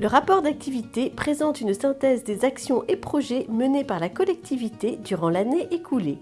Le rapport d'activité présente une synthèse des actions et projets menés par la collectivité durant l'année écoulée.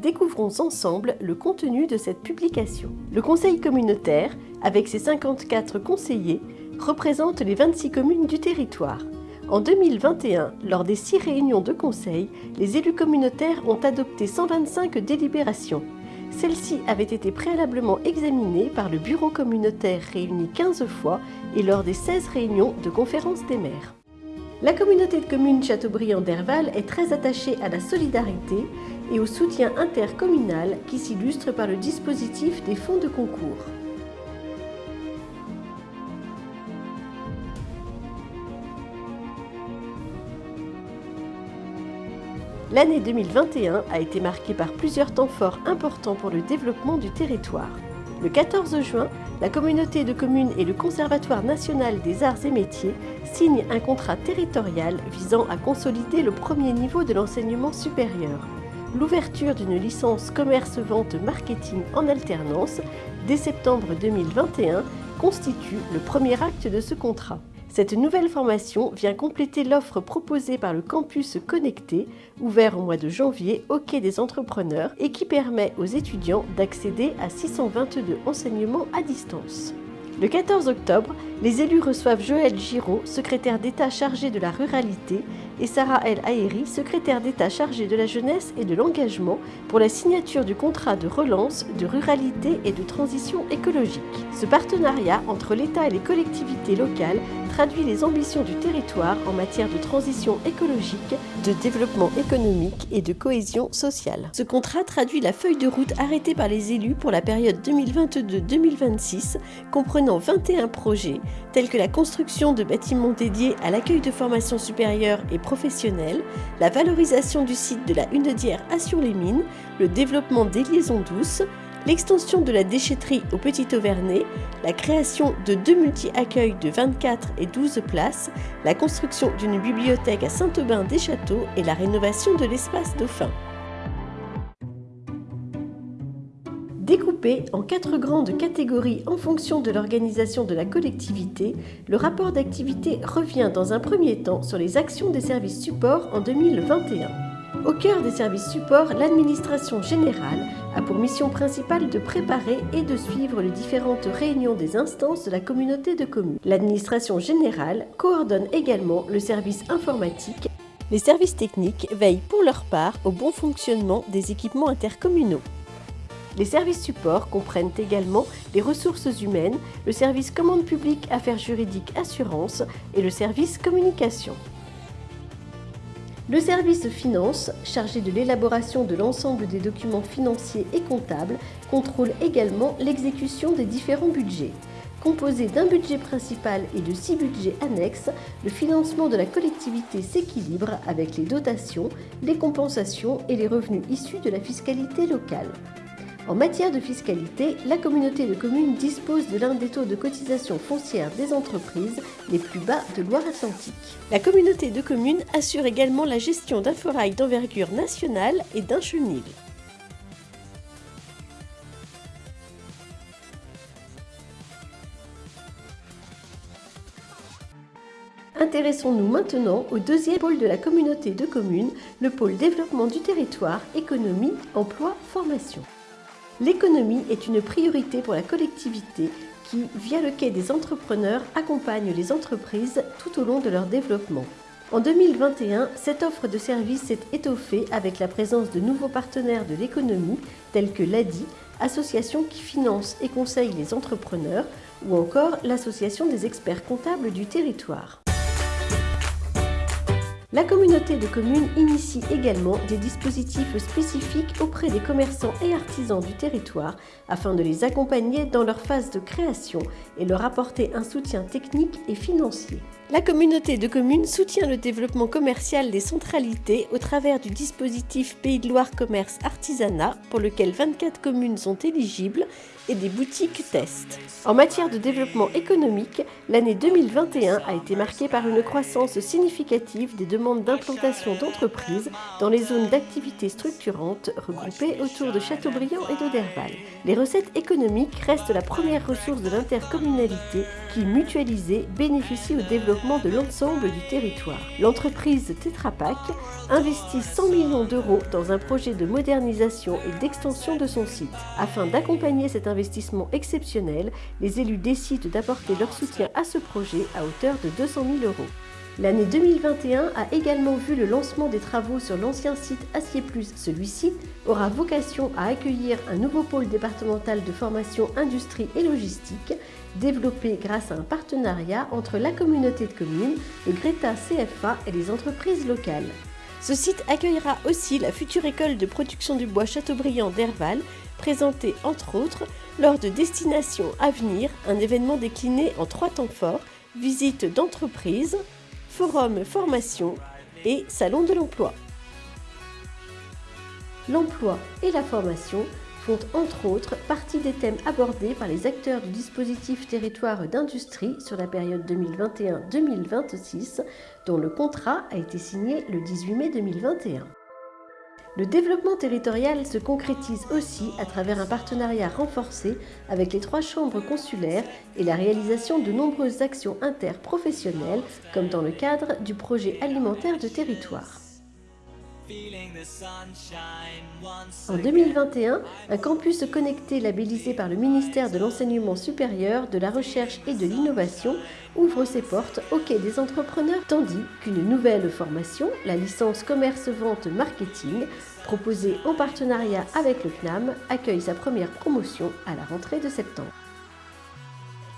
Découvrons ensemble le contenu de cette publication. Le conseil communautaire, avec ses 54 conseillers, représente les 26 communes du territoire. En 2021, lors des six réunions de conseil, les élus communautaires ont adopté 125 délibérations. Celles-ci avaient été préalablement examinées par le bureau communautaire réuni 15 fois et lors des 16 réunions de conférence des maires. La communauté de communes Châteaubriand-Derval est très attachée à la solidarité et au soutien intercommunal qui s'illustre par le dispositif des fonds de concours. L'année 2021 a été marquée par plusieurs temps forts importants pour le développement du territoire. Le 14 juin, la communauté de communes et le Conservatoire national des arts et métiers signent un contrat territorial visant à consolider le premier niveau de l'enseignement supérieur. L'ouverture d'une licence commerce-vente-marketing en alternance dès septembre 2021 constitue le premier acte de ce contrat. Cette nouvelle formation vient compléter l'offre proposée par le campus connecté, ouvert au mois de janvier au quai des entrepreneurs et qui permet aux étudiants d'accéder à 622 enseignements à distance. Le 14 octobre, les élus reçoivent Joël Giraud, secrétaire d'État chargé de la ruralité, et Sarah El Haïri, secrétaire d'État chargée de la jeunesse et de l'engagement, pour la signature du contrat de relance, de ruralité et de transition écologique. Ce partenariat entre l'État et les collectivités locales traduit les ambitions du territoire en matière de transition écologique, de développement économique et de cohésion sociale. Ce contrat traduit la feuille de route arrêtée par les élus pour la période 2022-2026, comprenant 21 projets, tels que la construction de bâtiments dédiés à l'accueil de formations supérieures et professionnelles, la valorisation du site de la Hunedière à Sur-les-Mines, le développement des liaisons douces, l'extension de la déchetterie au Petit Auvernais, la création de deux multi-accueils de 24 et 12 places, la construction d'une bibliothèque à Saint-Aubin-des-Châteaux et la rénovation de l'espace Dauphin. Découpé en quatre grandes catégories en fonction de l'organisation de la collectivité, le rapport d'activité revient dans un premier temps sur les actions des services supports en 2021. Au cœur des services supports, l'administration générale a pour mission principale de préparer et de suivre les différentes réunions des instances de la communauté de communes. L'administration générale coordonne également le service informatique. Les services techniques veillent pour leur part au bon fonctionnement des équipements intercommunaux. Les services supports comprennent également les ressources humaines, le service commande publique, affaires juridiques, assurances et le service communication. Le service finance, chargé de l'élaboration de l'ensemble des documents financiers et comptables, contrôle également l'exécution des différents budgets. Composé d'un budget principal et de six budgets annexes, le financement de la collectivité s'équilibre avec les dotations, les compensations et les revenus issus de la fiscalité locale. En matière de fiscalité, la communauté de communes dispose de l'un des taux de cotisation foncière des entreprises les plus bas de Loire-Atlantique. La communauté de communes assure également la gestion d'un forail d'envergure nationale et d'un chenil. Intéressons-nous maintenant au deuxième pôle de la communauté de communes, le pôle développement du territoire, économie, emploi, formation. L'économie est une priorité pour la collectivité qui, via le quai des entrepreneurs, accompagne les entreprises tout au long de leur développement. En 2021, cette offre de services s'est étoffée avec la présence de nouveaux partenaires de l'économie tels que l'ADI, association qui finance et conseille les entrepreneurs, ou encore l'Association des experts comptables du territoire. La communauté de communes initie également des dispositifs spécifiques auprès des commerçants et artisans du territoire afin de les accompagner dans leur phase de création et leur apporter un soutien technique et financier. La communauté de communes soutient le développement commercial des centralités au travers du dispositif Pays de Loire Commerce Artisanat pour lequel 24 communes sont éligibles et des boutiques test. En matière de développement économique, l'année 2021 a été marquée par une croissance significative des demandes d'implantation d'entreprises dans les zones d'activité structurantes regroupées autour de Châteaubriand et d'Oderval. Les recettes économiques restent la première ressource de l'intercommunalité qui, mutualisée, bénéficie au développement de l'ensemble du territoire. L'entreprise Tetra Pak investit 100 millions d'euros dans un projet de modernisation et d'extension de son site. Afin d'accompagner cet investissement exceptionnel, les élus décident d'apporter leur soutien à ce projet à hauteur de 200 000 euros. L'année 2021 a également vu le lancement des travaux sur l'ancien site Acier Plus. Celui-ci aura vocation à accueillir un nouveau pôle départemental de formation industrie et logistique, développé grâce à un partenariat entre la communauté de communes, le Greta CFA et les entreprises locales. Ce site accueillera aussi la future école de production du bois Châteaubriand d'Herval, présentée entre autres lors de Destination Avenir, un événement décliné en trois temps forts, visite d'entreprise, forum formation et salon de l'emploi. L'emploi et la formation font entre autres partie des thèmes abordés par les acteurs du dispositif territoire d'industrie sur la période 2021-2026 dont le contrat a été signé le 18 mai 2021. Le développement territorial se concrétise aussi à travers un partenariat renforcé avec les trois chambres consulaires et la réalisation de nombreuses actions interprofessionnelles, comme dans le cadre du projet alimentaire de territoire. En 2021, un campus connecté labellisé par le ministère de l'Enseignement supérieur, de la Recherche et de l'Innovation ouvre ses portes au quai des entrepreneurs, tandis qu'une nouvelle formation, la licence commerce-vente marketing, proposée en partenariat avec le CNAM, accueille sa première promotion à la rentrée de septembre.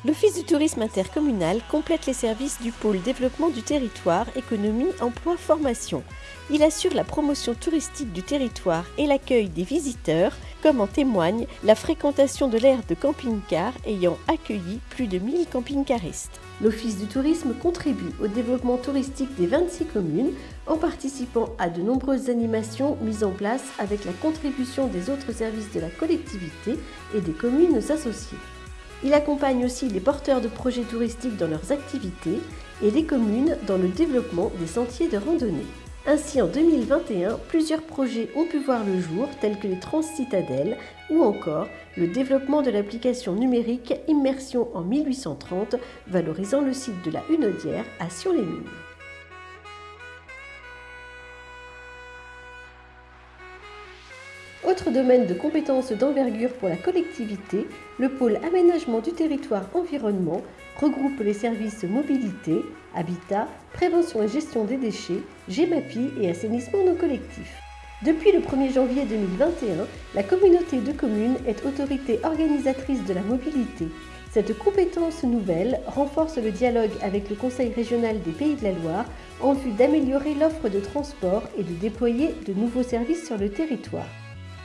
L'Office du tourisme intercommunal complète les services du pôle développement du territoire, économie, emploi, formation. Il assure la promotion touristique du territoire et l'accueil des visiteurs, comme en témoigne la fréquentation de l'aire de camping-car ayant accueilli plus de 1000 camping-caristes. L'Office du tourisme contribue au développement touristique des 26 communes en participant à de nombreuses animations mises en place avec la contribution des autres services de la collectivité et des communes associées. Il accompagne aussi les porteurs de projets touristiques dans leurs activités et les communes dans le développement des sentiers de randonnée. Ainsi, en 2021, plusieurs projets ont pu voir le jour, tels que les Transcitadelles ou encore le développement de l'application numérique Immersion en 1830, valorisant le site de la Hunaudière à Sion-les-Mines. Autre domaine de compétences d'envergure pour la collectivité, le pôle aménagement du territoire environnement regroupe les services mobilité, habitat, prévention et gestion des déchets, GEMAPI et assainissement non collectif. Depuis le 1er janvier 2021, la communauté de communes est autorité organisatrice de la mobilité. Cette compétence nouvelle renforce le dialogue avec le Conseil régional des Pays de la Loire en vue d'améliorer l'offre de transport et de déployer de nouveaux services sur le territoire.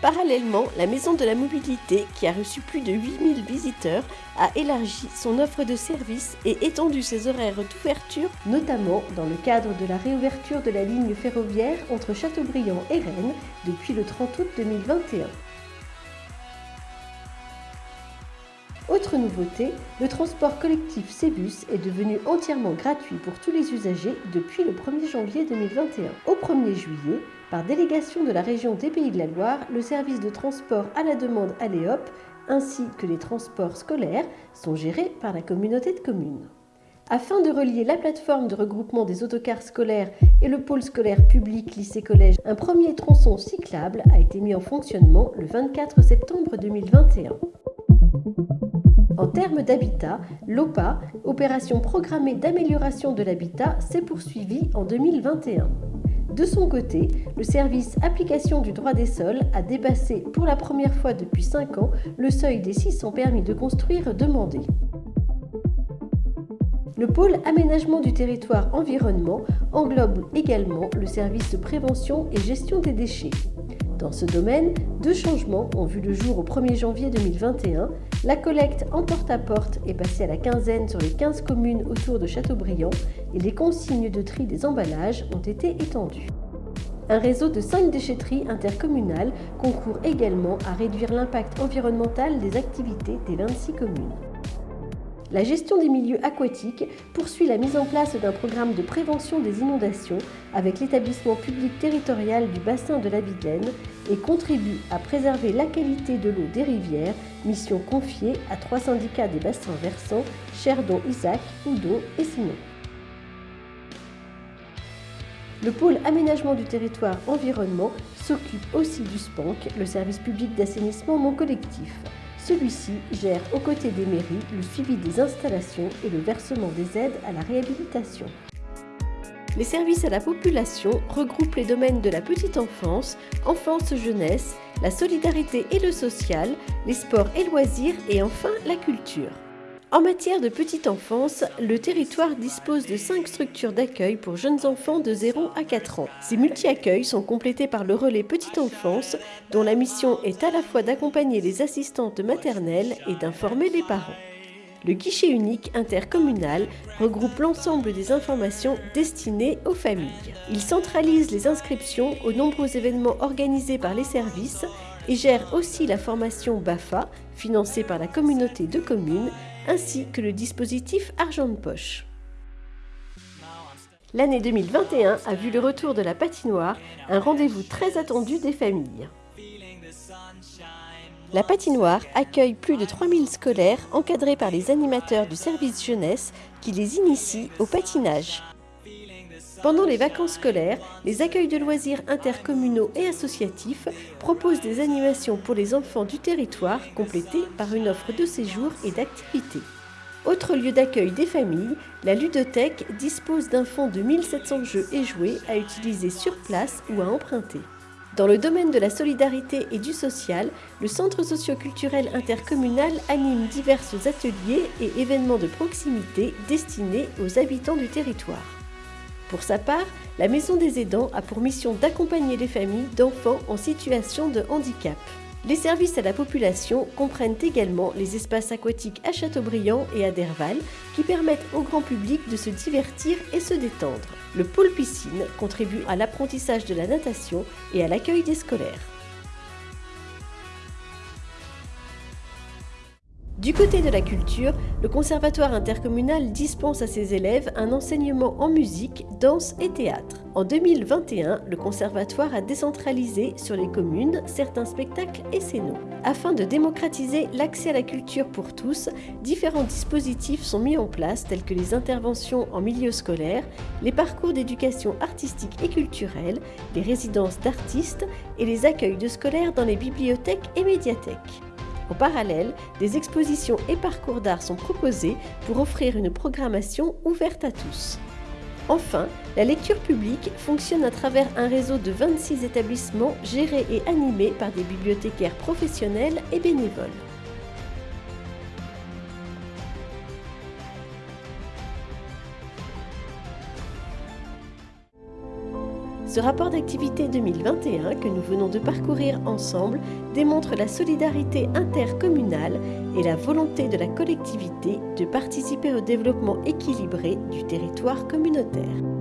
Parallèlement, la Maison de la Mobilité, qui a reçu plus de 8000 visiteurs, a élargi son offre de services et étendu ses horaires d'ouverture, notamment dans le cadre de la réouverture de la ligne ferroviaire entre Châteaubriand et Rennes depuis le 30 août 2021. Autre nouveauté, le transport collectif Cébus est devenu entièrement gratuit pour tous les usagers depuis le 1er janvier 2021. Au 1er juillet, par délégation de la région des Pays de la Loire, le service de transport à la demande Aléop ainsi que les transports scolaires sont gérés par la communauté de communes. Afin de relier la plateforme de regroupement des autocars scolaires et le pôle scolaire public lycée-collège, un premier tronçon cyclable a été mis en fonctionnement le 24 septembre 2021. En termes d'habitat, l'OPA, opération programmée d'amélioration de l'habitat, s'est poursuivie en 2021. De son côté, le service application du droit des sols a dépassé pour la première fois depuis 5 ans le seuil des 600 permis de construire demandés. Le pôle aménagement du territoire environnement englobe également le service de prévention et gestion des déchets. Dans ce domaine, deux changements ont vu le jour au 1er janvier 2021. La collecte en porte-à-porte est passée à la quinzaine sur les 15 communes autour de Châteaubriand et les consignes de tri des emballages ont été étendues. Un réseau de 5 déchetteries intercommunales concourt également à réduire l'impact environnemental des activités des 26 communes. La gestion des milieux aquatiques poursuit la mise en place d'un programme de prévention des inondations avec l'établissement public territorial du bassin de la Vilaine et contribue à préserver la qualité de l'eau des rivières, mission confiée à trois syndicats des bassins versants, Cherdon, Isaac, Oudon et Simon. Le pôle aménagement du territoire environnement s'occupe aussi du SPANC, le service public d'assainissement non collectif. Celui-ci gère aux côtés des mairies le suivi des installations et le versement des aides à la réhabilitation. Les services à la population regroupent les domaines de la petite enfance, enfance-jeunesse, la solidarité et le social, les sports et loisirs et enfin la culture. En matière de petite enfance, le territoire dispose de 5 structures d'accueil pour jeunes enfants de 0 à 4 ans. Ces multi-accueils sont complétés par le relais petite enfance, dont la mission est à la fois d'accompagner les assistantes maternelles et d'informer les parents. Le guichet unique intercommunal regroupe l'ensemble des informations destinées aux familles. Il centralise les inscriptions aux nombreux événements organisés par les services et gère aussi la formation BAFA, financée par la communauté de communes, ainsi que le dispositif Argent de Poche. L'année 2021 a vu le retour de la patinoire, un rendez-vous très attendu des familles. La patinoire accueille plus de 3000 scolaires encadrés par les animateurs du service jeunesse qui les initient au patinage. Pendant les vacances scolaires, les accueils de loisirs intercommunaux et associatifs proposent des animations pour les enfants du territoire complétées par une offre de séjour et d'activités. Autre lieu d'accueil des familles, la ludothèque dispose d'un fonds de 1700 jeux et jouets à utiliser sur place ou à emprunter. Dans le domaine de la solidarité et du social, le Centre socio-culturel intercommunal anime divers ateliers et événements de proximité destinés aux habitants du territoire. Pour sa part, la Maison des aidants a pour mission d'accompagner les familles d'enfants en situation de handicap. Les services à la population comprennent également les espaces aquatiques à Châteaubriand et à Derval qui permettent au grand public de se divertir et se détendre. Le pôle piscine contribue à l'apprentissage de la natation et à l'accueil des scolaires. Du côté de la culture, le Conservatoire intercommunal dispense à ses élèves un enseignement en musique, danse et théâtre. En 2021, le Conservatoire a décentralisé sur les communes certains spectacles et scénos. Afin de démocratiser l'accès à la culture pour tous, différents dispositifs sont mis en place tels que les interventions en milieu scolaire, les parcours d'éducation artistique et culturelle, les résidences d'artistes et les accueils de scolaires dans les bibliothèques et médiathèques. En parallèle, des expositions et parcours d'art sont proposés pour offrir une programmation ouverte à tous. Enfin, la lecture publique fonctionne à travers un réseau de 26 établissements gérés et animés par des bibliothécaires professionnels et bénévoles. Ce rapport d'activité 2021 que nous venons de parcourir ensemble démontre la solidarité intercommunale et la volonté de la collectivité de participer au développement équilibré du territoire communautaire.